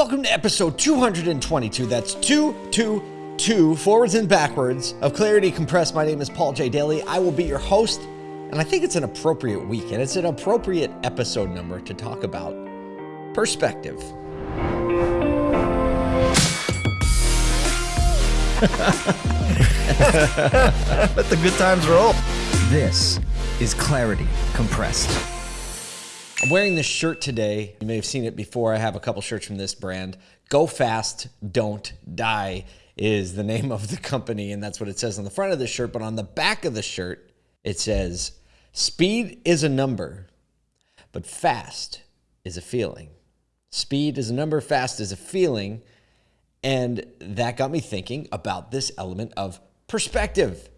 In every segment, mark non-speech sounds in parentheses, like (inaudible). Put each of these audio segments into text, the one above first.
Welcome to episode 222. That's 222 forwards and backwards of Clarity Compressed. My name is Paul J. Daly. I will be your host, and I think it's an appropriate week, and it's an appropriate episode number to talk about perspective. (laughs) Let the good times roll. This is Clarity Compressed. I'm wearing this shirt today. You may have seen it before. I have a couple shirts from this brand. Go Fast, Don't Die is the name of the company, and that's what it says on the front of the shirt. But on the back of the shirt, it says, Speed is a number, but fast is a feeling. Speed is a number, fast is a feeling. And that got me thinking about this element of perspective,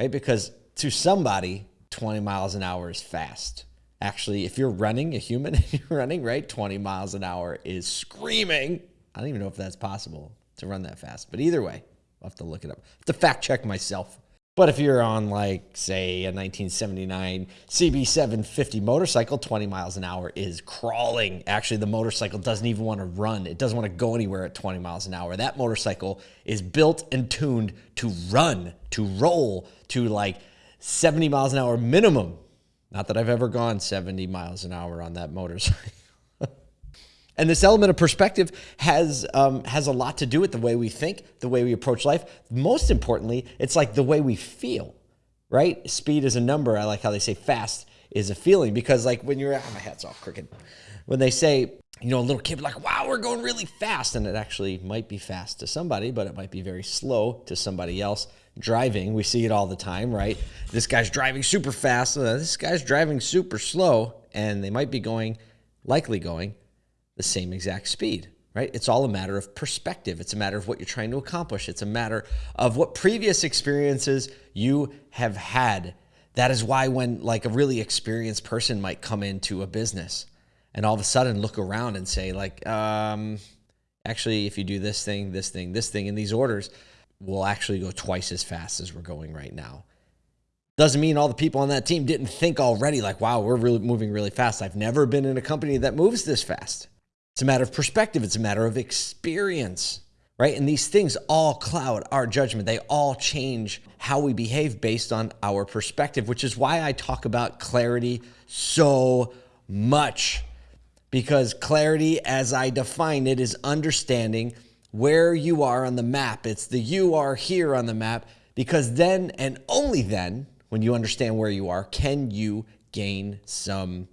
right? Because to somebody, 20 miles an hour is fast actually, if you're running, a human, (laughs) you're running, right? 20 miles an hour is screaming. I don't even know if that's possible to run that fast. But either way, I'll have to look it up. to fact check myself. But if you're on, like, say, a 1979 CB750 motorcycle, 20 miles an hour is crawling. Actually, the motorcycle doesn't even want to run. It doesn't want to go anywhere at 20 miles an hour. That motorcycle is built and tuned to run, to roll, to like 70 miles an hour minimum not that I've ever gone 70 miles an hour on that motorcycle. (laughs) and this element of perspective has um, has a lot to do with the way we think, the way we approach life. Most importantly, it's like the way we feel, right? Speed is a number. I like how they say fast is a feeling because like when you're, oh, my hat's all crooked. When they say, you know, a little kid like, wow, we're going really fast. And it actually might be fast to somebody, but it might be very slow to somebody else driving. We see it all the time, right? This guy's driving super fast. Uh, this guy's driving super slow, and they might be going, likely going, the same exact speed, right? It's all a matter of perspective. It's a matter of what you're trying to accomplish. It's a matter of what previous experiences you have had. That is why when like a really experienced person might come into a business and all of a sudden look around and say like, um, actually, if you do this thing, this thing, this thing in these orders, will actually go twice as fast as we're going right now. Doesn't mean all the people on that team didn't think already, like, wow, we're really moving really fast. I've never been in a company that moves this fast. It's a matter of perspective, it's a matter of experience, right? And these things all cloud our judgment. They all change how we behave based on our perspective, which is why I talk about clarity so much. Because clarity, as I define it, is understanding where you are on the map. It's the you are here on the map because then and only then, when you understand where you are, can you gain some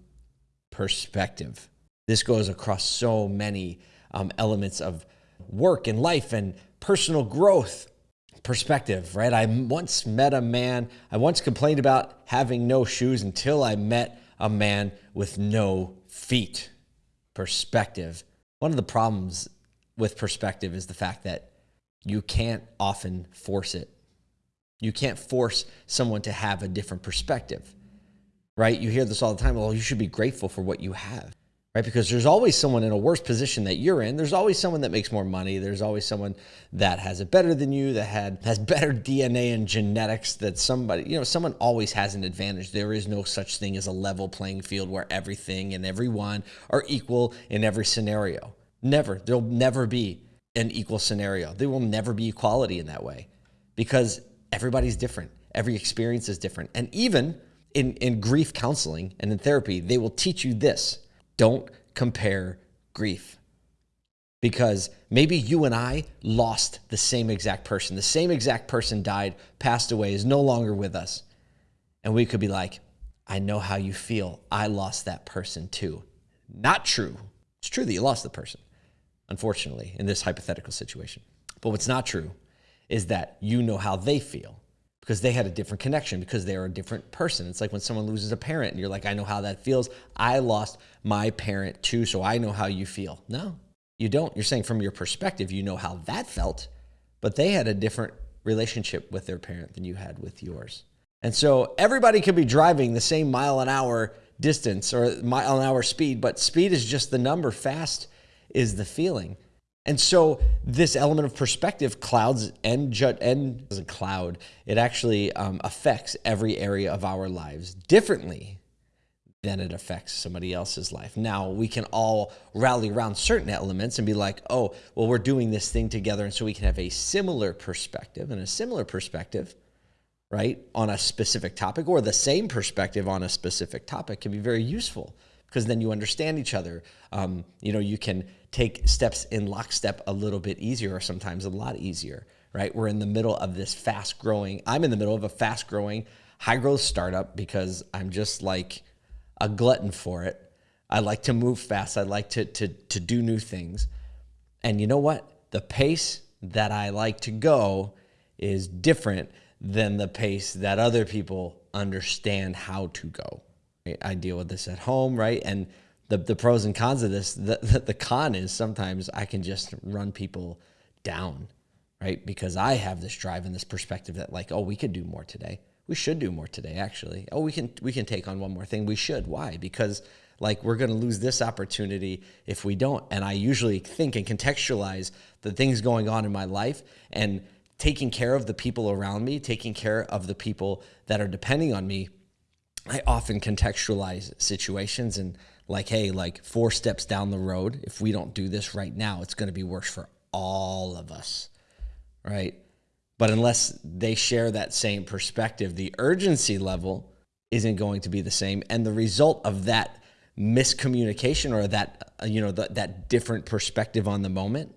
perspective. This goes across so many um, elements of work and life and personal growth perspective, right? I once met a man, I once complained about having no shoes until I met a man with no feet. Perspective. One of the problems with perspective is the fact that you can't often force it. You can't force someone to have a different perspective, right? You hear this all the time. Well, you should be grateful for what you have, right? Because there's always someone in a worse position that you're in. There's always someone that makes more money. There's always someone that has it better than you, that had has better DNA and genetics. That somebody, you know, someone always has an advantage. There is no such thing as a level playing field where everything and everyone are equal in every scenario. Never. There'll never be an equal scenario. There will never be equality in that way because everybody's different. Every experience is different. And even in, in grief counseling and in therapy, they will teach you this don't compare grief. Because maybe you and I lost the same exact person. The same exact person died, passed away, is no longer with us. And we could be like, I know how you feel. I lost that person too. Not true. It's true that you lost the person unfortunately, in this hypothetical situation. But what's not true is that you know how they feel because they had a different connection because they're a different person. It's like when someone loses a parent and you're like, I know how that feels. I lost my parent too, so I know how you feel. No, you don't. You're saying from your perspective, you know how that felt, but they had a different relationship with their parent than you had with yours. And so everybody could be driving the same mile an hour distance or mile an hour speed, but speed is just the number. Fast is the feeling. And so this element of perspective clouds and ju- and a cloud, it actually um, affects every area of our lives differently than it affects somebody else's life. Now we can all rally around certain elements and be like, oh, well, we're doing this thing together. And so we can have a similar perspective and a similar perspective, right, on a specific topic or the same perspective on a specific topic can be very useful because then you understand each other. Um, you know, you can take steps in lockstep a little bit easier or sometimes a lot easier, right? We're in the middle of this fast growing, I'm in the middle of a fast growing, high growth startup because I'm just like, a glutton for it. I like to move fast. I like to, to, to do new things. And you know what? The pace that I like to go is different than the pace that other people understand how to go. I deal with this at home, right? And the, the pros and cons of this, the, the, the con is sometimes I can just run people down, right? Because I have this drive and this perspective that like, oh, we could do more today. We should do more today actually. Oh we can we can take on one more thing. We should. Why? Because like we're going to lose this opportunity if we don't. And i usually think and contextualize the things going on in my life and taking care of the people around me taking care of the people that are depending on me i often contextualize situations and like hey like four steps down the road if we don't do this right now it's going to be worse for all of us right but unless they share that same perspective, the urgency level isn't going to be the same. And the result of that miscommunication or that, uh, you know, the, that different perspective on the moment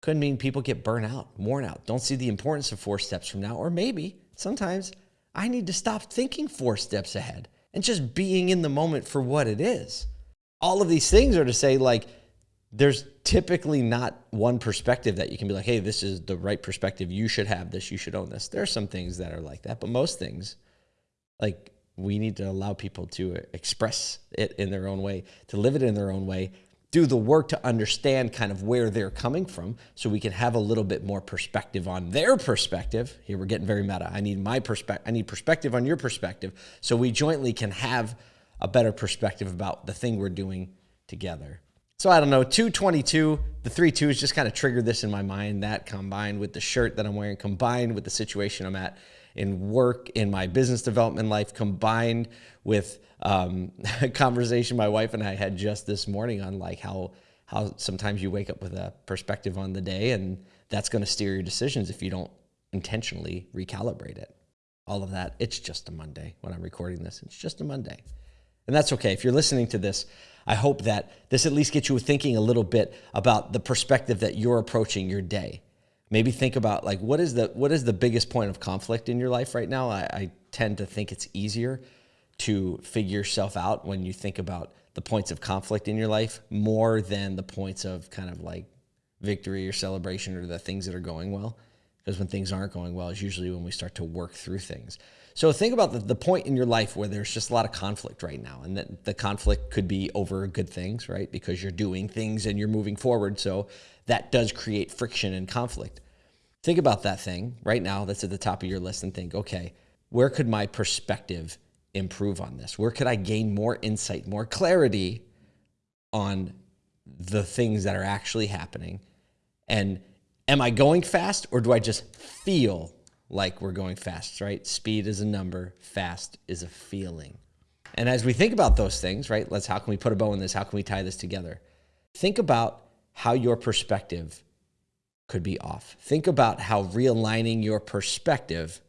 could mean people get burnt out, worn out, don't see the importance of four steps from now. Or maybe sometimes I need to stop thinking four steps ahead and just being in the moment for what it is. All of these things are to say, like, there's typically not one perspective that you can be like, hey, this is the right perspective. You should have this. You should own this. There are some things that are like that, but most things, like we need to allow people to express it in their own way, to live it in their own way, do the work to understand kind of where they're coming from so we can have a little bit more perspective on their perspective. Here we're getting very meta. I need my perspective. I need perspective on your perspective so we jointly can have a better perspective about the thing we're doing together. So I don't know, 222, the three twos just kind of triggered this in my mind. That combined with the shirt that I'm wearing, combined with the situation I'm at in work, in my business development life, combined with um, (laughs) a conversation my wife and I had just this morning on like how how sometimes you wake up with a perspective on the day, and that's going to steer your decisions if you don't intentionally recalibrate it. All of that. It's just a Monday when I'm recording this. It's just a Monday, and that's okay. If you're listening to this I hope that this at least gets you thinking a little bit about the perspective that you're approaching your day. Maybe think about like what is the what is the biggest point of conflict in your life right now? I, I tend to think it's easier to figure yourself out when you think about the points of conflict in your life more than the points of kind of like victory or celebration or the things that are going well. Because when things aren't going well is usually when we start to work through things. So think about the, the point in your life where there's just a lot of conflict right now. And that the conflict could be over good things, right? Because you're doing things and you're moving forward. So that does create friction and conflict. Think about that thing right now that's at the top of your list and think, okay, where could my perspective improve on this? Where could I gain more insight, more clarity on the things that are actually happening? And am I going fast or do I just feel like we're going fast, right? Speed is a number, fast is a feeling. And as we think about those things, right? Let's how can we put a bow in this? How can we tie this together? Think about how your perspective could be off. Think about how realigning your perspective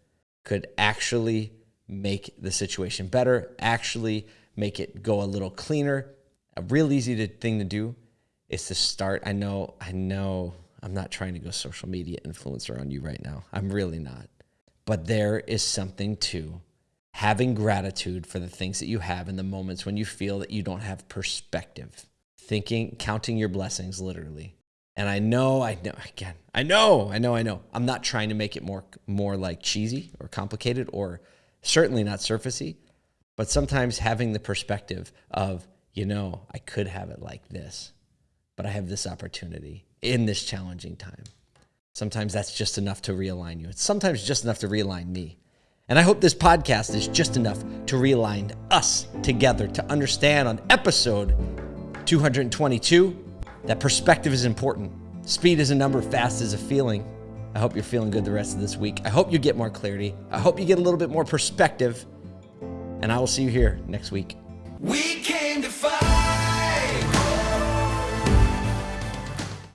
could actually make the situation better, actually make it go a little cleaner. A real easy to, thing to do is to start. I know, I know I'm not trying to go social media influencer on you right now. I'm really not. But there is something to having gratitude for the things that you have in the moments when you feel that you don't have perspective. Thinking, counting your blessings literally. And I know, I know, again, I know, I know, I know. I'm not trying to make it more, more like cheesy or complicated or certainly not surfacey, but sometimes having the perspective of, you know, I could have it like this, but I have this opportunity in this challenging time. Sometimes that's just enough to realign you. It's sometimes just enough to realign me. And I hope this podcast is just enough to realign us together to understand on episode 222 that perspective is important. Speed is a number, fast is a feeling. I hope you're feeling good the rest of this week. I hope you get more clarity. I hope you get a little bit more perspective. And I will see you here next week. We came to fight.